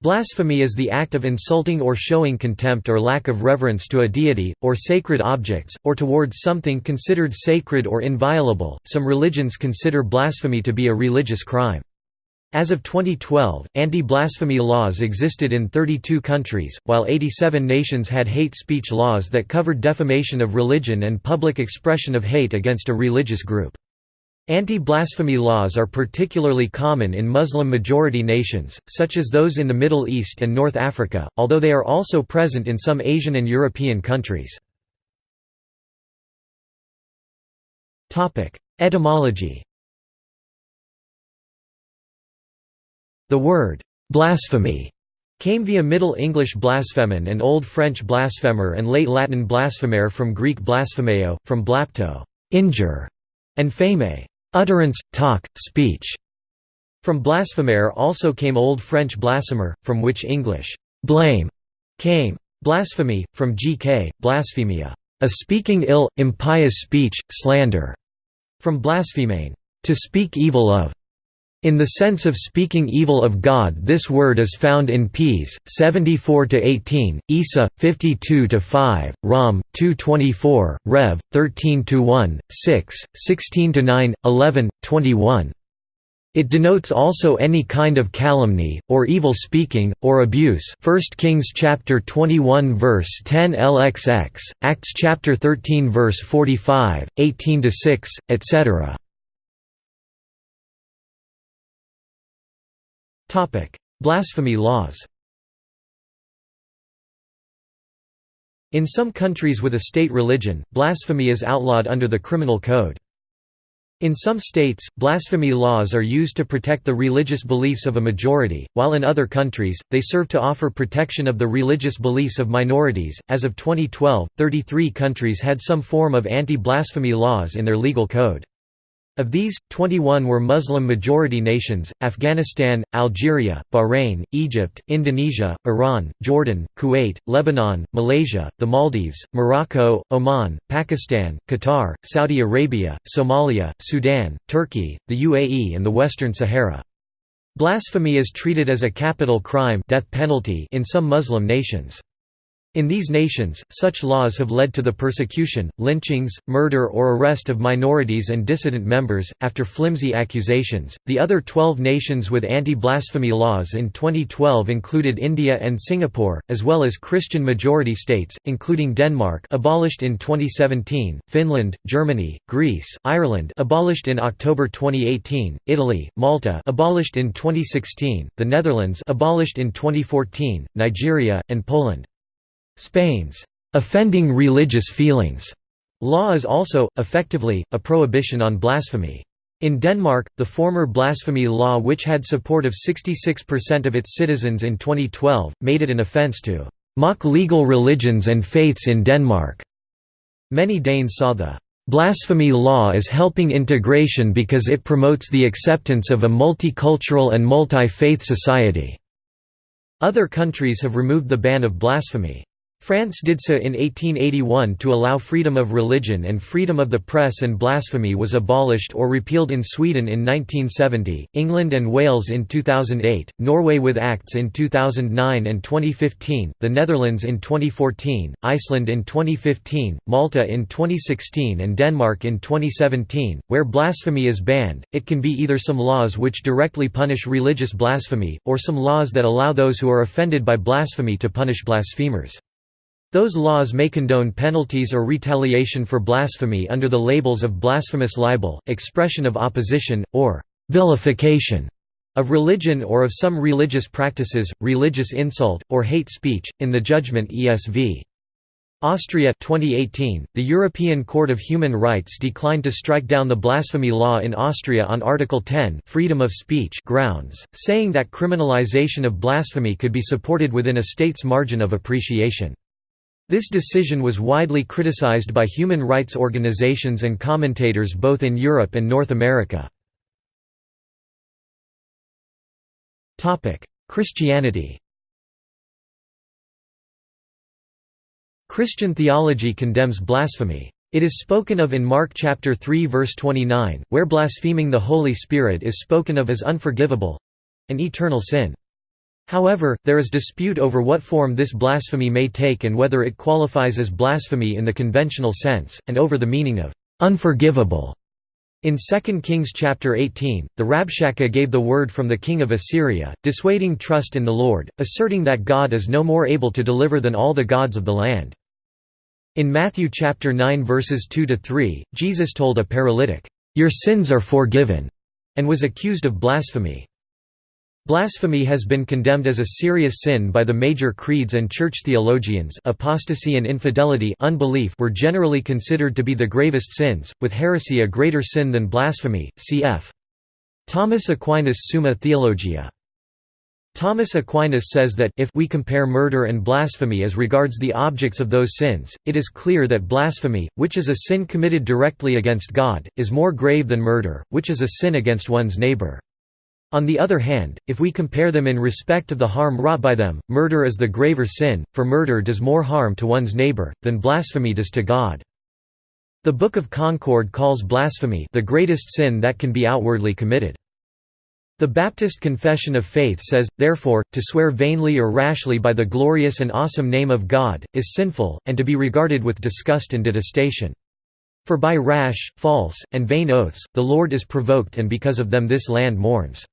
Blasphemy is the act of insulting or showing contempt or lack of reverence to a deity, or sacred objects, or towards something considered sacred or inviolable. Some religions consider blasphemy to be a religious crime. As of 2012, anti-blasphemy laws existed in 32 countries, while 87 nations had hate speech laws that covered defamation of religion and public expression of hate against a religious group. Anti-blasphemy laws are particularly common in Muslim-majority nations, such as those in the Middle East and North Africa, although they are also present in some Asian and European countries. Etymology The word «blasphemy» came via Middle English blasphemen and Old French blasphemer and Late Latin blasphemere from Greek blasphemeo, from blapto injure", and pheme utterance, talk, speech. From blasphemere also came Old French blasphemer, from which English blame came. Blasphemy, from gk, blasphemia, a speaking ill, impious speech, slander, from blasphemane, to speak evil of. In the sense of speaking evil of God this word is found in Ps. 74–18, Isa, 52–5, Rom, 2–24, Rev, 13–1, 6, 16–9, 11, 21. It denotes also any kind of calumny, or evil speaking, or abuse 1 Kings chapter 21 verse 10 LXX, Acts chapter 13 verse 45, 18–6, etc. Blasphemy laws In some countries with a state religion, blasphemy is outlawed under the criminal code. In some states, blasphemy laws are used to protect the religious beliefs of a majority, while in other countries, they serve to offer protection of the religious beliefs of minorities. As of 2012, 33 countries had some form of anti blasphemy laws in their legal code. Of these, 21 were Muslim-majority nations, Afghanistan, Algeria, Bahrain, Egypt, Indonesia, Iran, Jordan, Kuwait, Lebanon, Malaysia, the Maldives, Morocco, Oman, Pakistan, Qatar, Saudi Arabia, Somalia, Sudan, Turkey, the UAE and the Western Sahara. Blasphemy is treated as a capital crime death penalty in some Muslim nations. In these nations, such laws have led to the persecution, lynchings, murder or arrest of minorities and dissident members, after flimsy accusations. The other 12 nations with anti blasphemy laws in 2012 included India and Singapore, as well as Christian majority states, including Denmark, abolished in 2017, Finland, Germany, Greece, Ireland, abolished in October 2018, Italy, Malta, abolished in 2016, the Netherlands, abolished in 2014, Nigeria, and Poland. Spain's offending religious feelings law is also, effectively, a prohibition on blasphemy. In Denmark, the former blasphemy law which had support of 66% of its citizens in 2012, made it an offence to «mock legal religions and faiths in Denmark». Many Danes saw the «blasphemy law as helping integration because it promotes the acceptance of a multicultural and multi-faith society». Other countries have removed the ban of blasphemy. France did so in 1881 to allow freedom of religion and freedom of the press and blasphemy was abolished or repealed in Sweden in 1970, England and Wales in 2008, Norway with acts in 2009 and 2015, the Netherlands in 2014, Iceland in 2015, Malta in 2016 and Denmark in 2017. Where blasphemy is banned, it can be either some laws which directly punish religious blasphemy, or some laws that allow those who are offended by blasphemy to punish blasphemers. Those laws may condone penalties or retaliation for blasphemy under the labels of blasphemous libel, expression of opposition, or vilification of religion or of some religious practices, religious insult, or hate speech. In the judgment ESV. Austria 2018, the European Court of Human Rights declined to strike down the blasphemy law in Austria on Article 10 freedom of speech grounds, saying that criminalization of blasphemy could be supported within a state's margin of appreciation. This decision was widely criticized by human rights organizations and commentators both in Europe and North America. Christianity Christian theology condemns blasphemy. It is spoken of in Mark chapter 3 verse 29, where blaspheming the Holy Spirit is spoken of as unforgivable—an eternal sin. However, there is dispute over what form this blasphemy may take and whether it qualifies as blasphemy in the conventional sense, and over the meaning of «unforgivable». In 2 Kings chapter 18, the Rabshakeh gave the word from the king of Assyria, dissuading trust in the Lord, asserting that God is no more able to deliver than all the gods of the land. In Matthew chapter 9 verses 2 to 3, Jesus told a paralytic, "Your sins are forgiven," and was accused of blasphemy. Blasphemy has been condemned as a serious sin by the major creeds and church theologians apostasy and infidelity unbelief were generally considered to be the gravest sins, with heresy a greater sin than blasphemy, cf. Thomas Aquinas Summa Theologia. Thomas Aquinas says that if we compare murder and blasphemy as regards the objects of those sins, it is clear that blasphemy, which is a sin committed directly against God, is more grave than murder, which is a sin against one's neighbor. On the other hand, if we compare them in respect of the harm wrought by them, murder is the graver sin, for murder does more harm to one's neighbor, than blasphemy does to God. The Book of Concord calls blasphemy the greatest sin that can be outwardly committed. The Baptist Confession of Faith says, therefore, to swear vainly or rashly by the glorious and awesome name of God, is sinful, and to be regarded with disgust and detestation. For by rash, false, and vain oaths, the Lord is provoked and because of them this land mourns.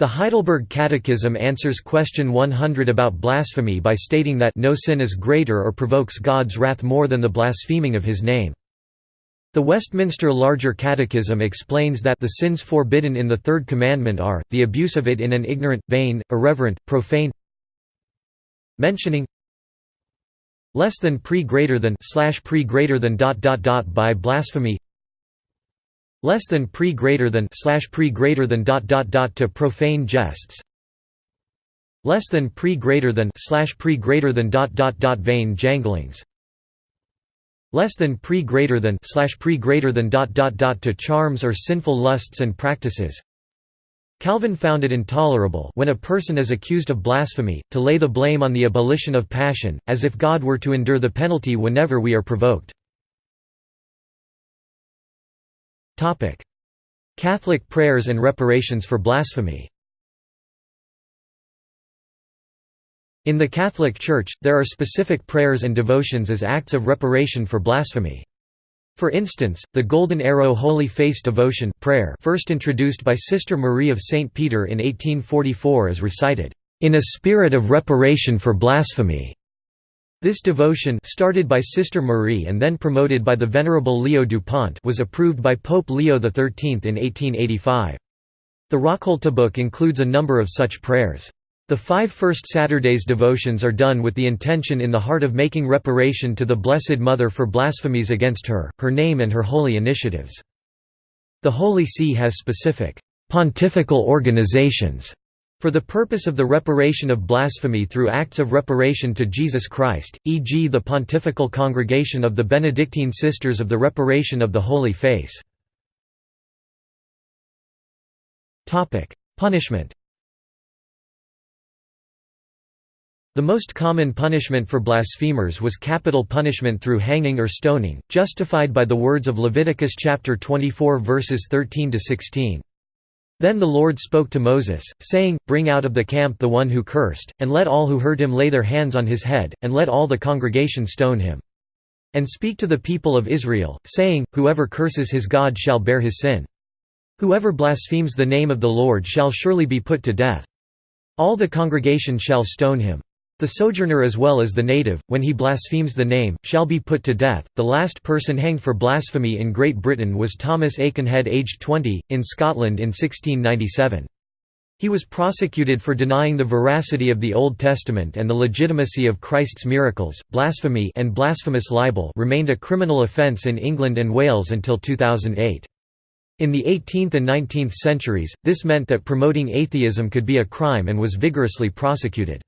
The Heidelberg Catechism answers question 100 about blasphemy by stating that no sin is greater or provokes God's wrath more than the blaspheming of his name. The Westminster Larger Catechism explains that the sins forbidden in the Third Commandment are, the abuse of it in an ignorant, vain, irreverent, profane mentioning less than pre greater than slash pre greater than dot dot dot by blasphemy less than pre greater than slash pre greater than dot dot dot to profane jests. Less than pre greater than slash pre greater than dot dot dot vain janglings. Less than pre greater than slash pre greater than dot dot dot to charms or sinful lusts and practices. Calvin found it intolerable when a person is accused of blasphemy, to lay the blame on the abolition of passion, as if God were to endure the penalty whenever we are provoked. Catholic prayers and reparations for blasphemy In the Catholic Church, there are specific prayers and devotions as acts of reparation for blasphemy. For instance, the Golden Arrow Holy Face devotion prayer first introduced by Sister Marie of St. Peter in 1844 is recited, "...in a spirit of reparation for blasphemy." This devotion started by Sister Marie and then promoted by the Venerable Leo Dupont was approved by Pope Leo XIII in 1885. The Raccolta book includes a number of such prayers. The five first Saturdays devotions are done with the intention in the heart of making reparation to the Blessed Mother for blasphemies against her, her name and her holy initiatives. The Holy See has specific pontifical organizations for the purpose of the reparation of blasphemy through acts of reparation to Jesus Christ, e.g. the Pontifical Congregation of the Benedictine Sisters of the Reparation of the Holy Face. Punishment The most common punishment for blasphemers was capital punishment through hanging or stoning, justified by the words of Leviticus chapter 24 verses 13 to 16. Then the Lord spoke to Moses, saying, Bring out of the camp the one who cursed, and let all who heard him lay their hands on his head, and let all the congregation stone him. And speak to the people of Israel, saying, Whoever curses his God shall bear his sin. Whoever blasphemes the name of the Lord shall surely be put to death. All the congregation shall stone him. The sojourner as well as the native, when he blasphemes the name, shall be put to death. The last person hanged for blasphemy in Great Britain was Thomas Aikenhead aged 20, in Scotland in 1697. He was prosecuted for denying the veracity of the Old Testament and the legitimacy of Christ's miracles. Blasphemy and blasphemous libel remained a criminal offence in England and Wales until 2008. In the 18th and 19th centuries, this meant that promoting atheism could be a crime and was vigorously prosecuted.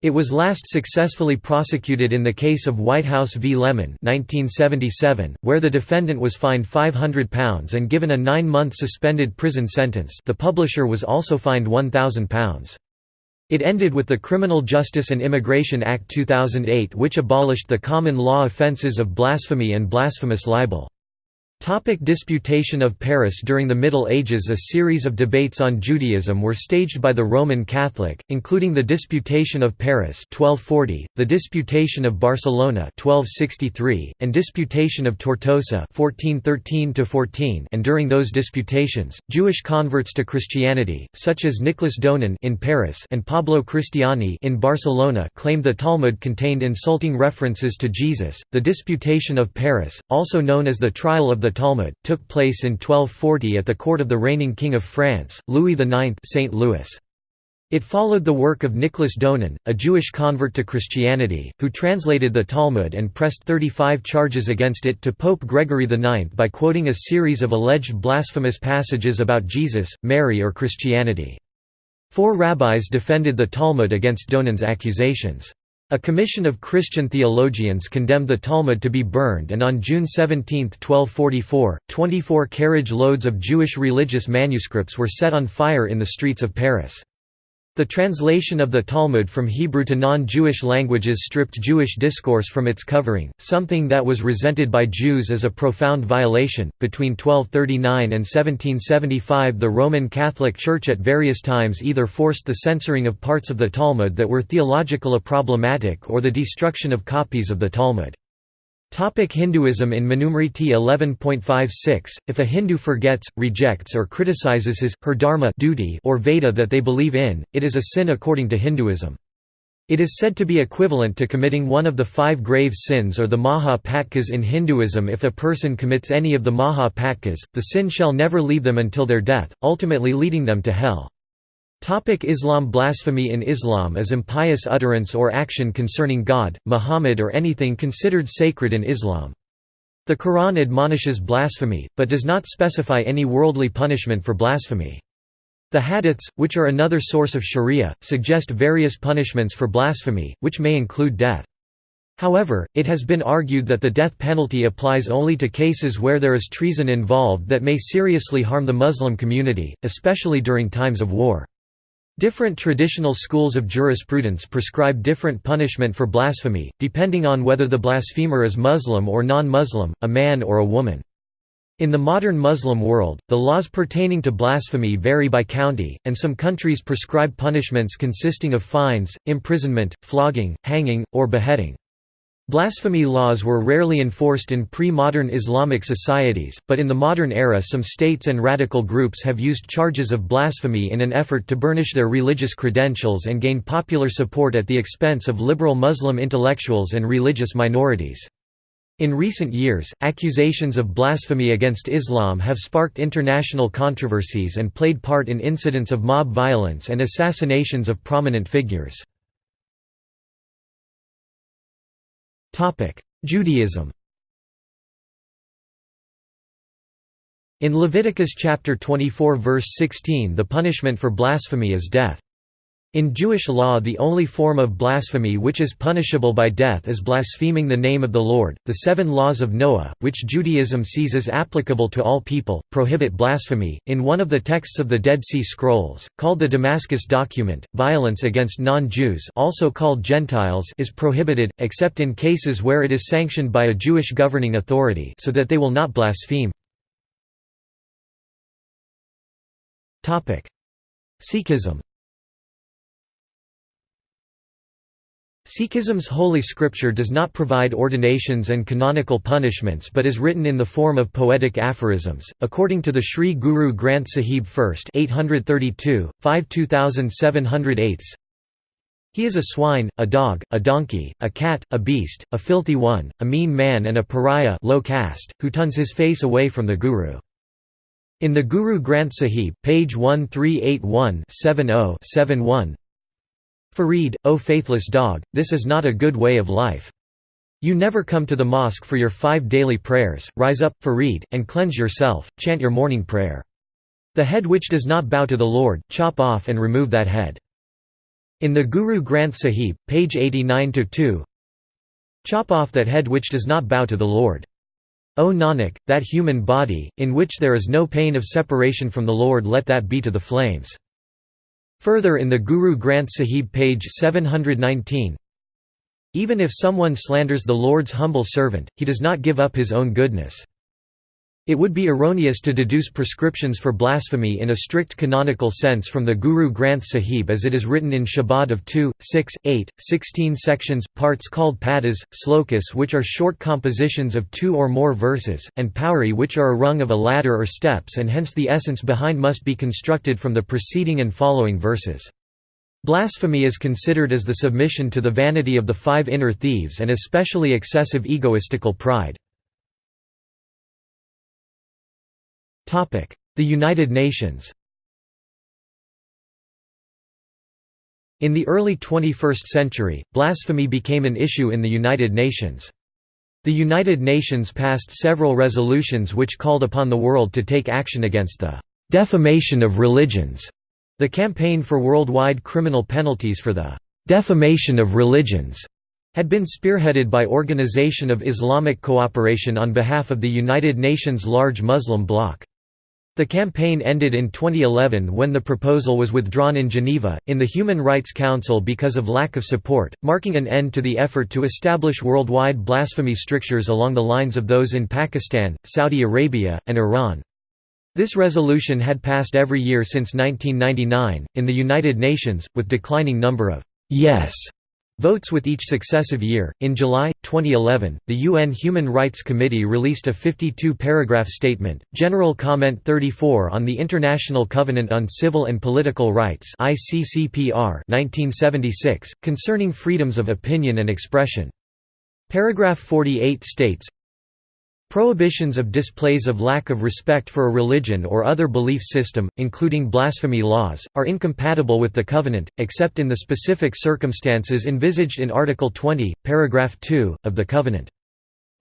It was last successfully prosecuted in the case of Whitehouse v. Lemon 1977, where the defendant was fined £500 and given a nine-month suspended prison sentence the publisher was also fined £1,000. It ended with the Criminal Justice and Immigration Act 2008 which abolished the common law offences of blasphemy and blasphemous libel. Topic Disputation of Paris During the Middle Ages a series of debates on Judaism were staged by the Roman Catholic, including the Disputation of Paris 1240, the Disputation of Barcelona 1263, and Disputation of Tortosa 1413 and during those disputations, Jewish converts to Christianity, such as Nicholas Donin in Paris and Pablo Cristiani in Barcelona claimed the Talmud contained insulting references to Jesus. The Disputation of Paris, also known as the Trial of the the Talmud, took place in 1240 at the court of the reigning king of France, Louis IX St. Louis. It followed the work of Nicholas Donin, a Jewish convert to Christianity, who translated the Talmud and pressed 35 charges against it to Pope Gregory IX by quoting a series of alleged blasphemous passages about Jesus, Mary or Christianity. Four rabbis defended the Talmud against Donin's accusations. A commission of Christian theologians condemned the Talmud to be burned and on June 17, 1244, 24 carriage loads of Jewish religious manuscripts were set on fire in the streets of Paris. The translation of the Talmud from Hebrew to non-Jewish languages stripped Jewish discourse from its covering, something that was resented by Jews as a profound violation. Between 1239 and 1775, the Roman Catholic Church at various times either forced the censoring of parts of the Talmud that were theologically problematic or the destruction of copies of the Talmud. Topic Hinduism In Manusmriti 11.56, if a Hindu forgets, rejects or criticizes his, her dharma duty or Veda that they believe in, it is a sin according to Hinduism. It is said to be equivalent to committing one of the five grave sins or the Maha Patkas in Hinduism if a person commits any of the Maha Patkas, the sin shall never leave them until their death, ultimately leading them to hell. Topic Islam Blasphemy in Islam is impious utterance or action concerning God, Muhammad or anything considered sacred in Islam. The Quran admonishes blasphemy, but does not specify any worldly punishment for blasphemy. The hadiths, which are another source of sharia, suggest various punishments for blasphemy, which may include death. However, it has been argued that the death penalty applies only to cases where there is treason involved that may seriously harm the Muslim community, especially during times of war. Different traditional schools of jurisprudence prescribe different punishment for blasphemy, depending on whether the blasphemer is Muslim or non-Muslim, a man or a woman. In the modern Muslim world, the laws pertaining to blasphemy vary by county, and some countries prescribe punishments consisting of fines, imprisonment, flogging, hanging, or beheading. Blasphemy laws were rarely enforced in pre-modern Islamic societies, but in the modern era some states and radical groups have used charges of blasphemy in an effort to burnish their religious credentials and gain popular support at the expense of liberal Muslim intellectuals and religious minorities. In recent years, accusations of blasphemy against Islam have sparked international controversies and played part in incidents of mob violence and assassinations of prominent figures. Judaism In Leviticus chapter 24 verse 16 the punishment for blasphemy is death. In Jewish law the only form of blasphemy which is punishable by death is blaspheming the name of the Lord. The seven laws of Noah, which Judaism sees as applicable to all people, prohibit blasphemy. In one of the texts of the Dead Sea Scrolls, called the Damascus Document, violence against non-Jews also called Gentiles is prohibited, except in cases where it is sanctioned by a Jewish governing authority so that they will not blaspheme. Topic: Sikhism Sikhism's holy scripture does not provide ordinations and canonical punishments but is written in the form of poetic aphorisms. According to the Sri Guru Granth Sahib 1st 832, 5 2708 he is a swine, a dog, a donkey, a cat, a beast, a filthy one, a mean man and a pariah low caste, who turns his face away from the Guru. In the Guru Granth Sahib, page 1381-70-71 Farid, O faithless dog, this is not a good way of life. You never come to the mosque for your five daily prayers, rise up, Farid, and cleanse yourself, chant your morning prayer. The head which does not bow to the Lord, chop off and remove that head. In the Guru Granth Sahib, page 89–2 Chop off that head which does not bow to the Lord. O Nanak, that human body, in which there is no pain of separation from the Lord let that be to the flames. Further in the Guru Granth Sahib page 719 Even if someone slanders the Lord's humble servant, he does not give up his own goodness. It would be erroneous to deduce prescriptions for blasphemy in a strict canonical sense from the Guru Granth Sahib as it is written in Shabad of 2, 6, 8, 16 sections, parts called padas, slokas which are short compositions of two or more verses, and pauri which are a rung of a ladder or steps and hence the essence behind must be constructed from the preceding and following verses. Blasphemy is considered as the submission to the vanity of the five inner thieves and especially excessive egoistical pride. The United Nations In the early 21st century, blasphemy became an issue in the United Nations. The United Nations passed several resolutions which called upon the world to take action against the defamation of religions. The campaign for worldwide criminal penalties for the defamation of religions had been spearheaded by Organization of Islamic Cooperation on behalf of the United Nations large Muslim bloc. The campaign ended in 2011 when the proposal was withdrawn in Geneva, in the Human Rights Council because of lack of support, marking an end to the effort to establish worldwide blasphemy strictures along the lines of those in Pakistan, Saudi Arabia, and Iran. This resolution had passed every year since 1999, in the United Nations, with declining number of «yes» Votes with each successive year. In July 2011, the UN Human Rights Committee released a 52 paragraph statement, General Comment 34 on the International Covenant on Civil and Political Rights (ICCPR) 1976, concerning freedoms of opinion and expression. Paragraph 48 states Prohibitions of displays of lack of respect for a religion or other belief system, including blasphemy laws, are incompatible with the Covenant, except in the specific circumstances envisaged in Article 20, paragraph 2, of the Covenant.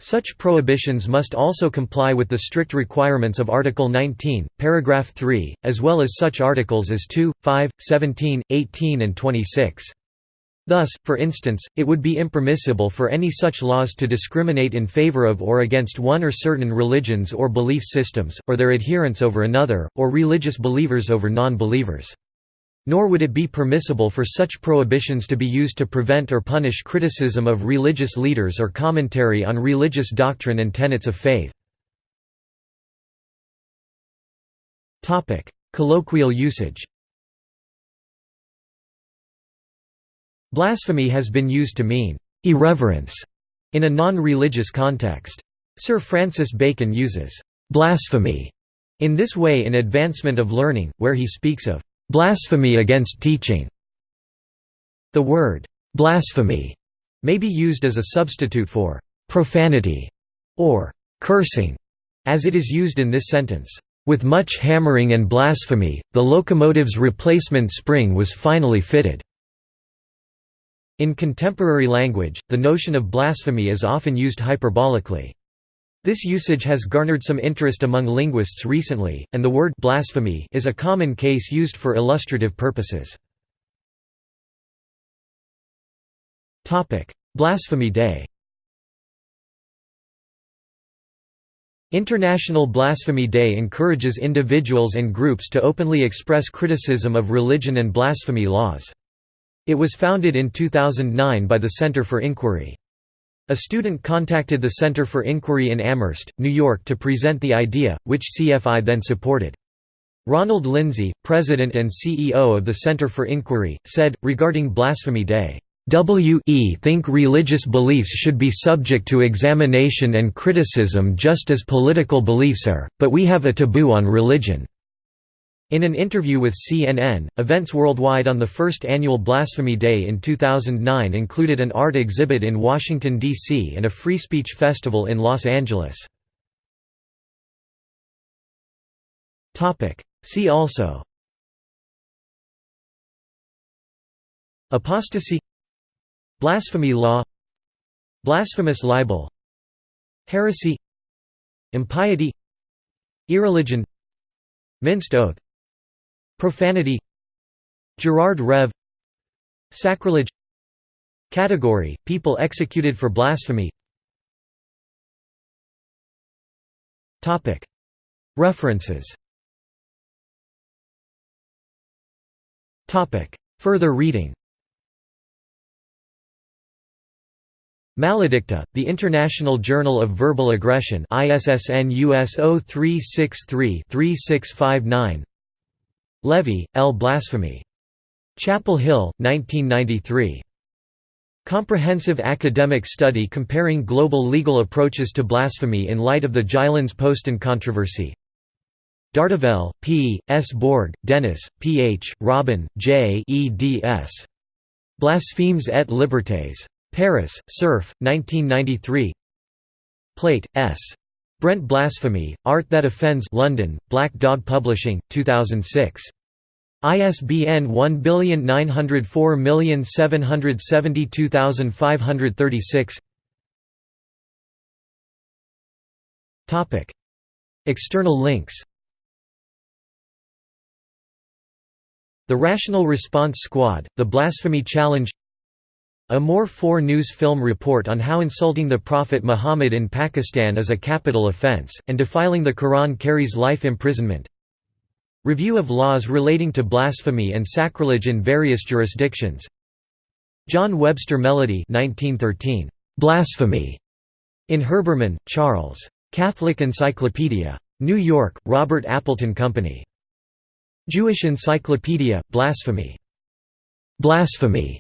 Such prohibitions must also comply with the strict requirements of Article 19, paragraph 3, as well as such articles as 2, 5, 17, 18 and 26. Thus, for instance, it would be impermissible for any such laws to discriminate in favor of or against one or certain religions or belief systems, or their adherents over another, or religious believers over non-believers. Nor would it be permissible for such prohibitions to be used to prevent or punish criticism of religious leaders or commentary on religious doctrine and tenets of faith. Colloquial usage Blasphemy has been used to mean irreverence in a non-religious context. Sir Francis Bacon uses blasphemy in this way in Advancement of Learning, where he speaks of blasphemy against teaching. The word blasphemy may be used as a substitute for profanity or cursing, as it is used in this sentence. With much hammering and blasphemy, the locomotive's replacement spring was finally fitted. In contemporary language, the notion of blasphemy is often used hyperbolically. This usage has garnered some interest among linguists recently, and the word blasphemy is a common case used for illustrative purposes. Blasphemy Day International Blasphemy Day encourages individuals and groups to openly express criticism of religion and blasphemy laws. It was founded in 2009 by the Center for Inquiry. A student contacted the Center for Inquiry in Amherst, New York to present the idea, which CFI then supported. Ronald Lindsay, president and CEO of the Center for Inquiry, said, regarding Blasphemy Day, "We think religious beliefs should be subject to examination and criticism just as political beliefs are, but we have a taboo on religion." In an interview with CNN, events worldwide on the first annual Blasphemy Day in 2009 included an art exhibit in Washington, D.C. and a free speech festival in Los Angeles. See also Apostasy Blasphemy law Blasphemous libel Heresy Impiety Irreligion Minced oath Profanity Gerard Reve Sacrilege Category – People executed for blasphemy. References. Further reading. Maledicta, the International Journal of Verbal Aggression ISSN US 0363-3659 Levy, L. Blasphemy. Chapel Hill, 1993. Comprehensive academic study comparing global legal approaches to blasphemy in light of the Jyllands-Posten controversy Dartevelle, P., S. Borg, Dennis, P. H., Robin, J. eds. Blasphemes et libertés. Paris, Cerf, 1993 Plate, S. Brent Blasphemy, Art That Offends London, Black Dog Publishing, 2006. ISBN 1904772536 Topic. External links. The Rational Response Squad, The Blasphemy Challenge. A More4 News film report on how insulting the Prophet Muhammad in Pakistan is a capital offense, and defiling the Quran carries life imprisonment Review of laws relating to blasphemy and sacrilege in various jurisdictions John Webster Melody 1913. Blasphemy. In Herbermann, Charles. Catholic Encyclopedia. New York, Robert Appleton Company. Jewish Encyclopedia, Blasphemy. Blasphemy.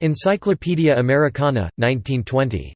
Encyclopaedia Americana, 1920.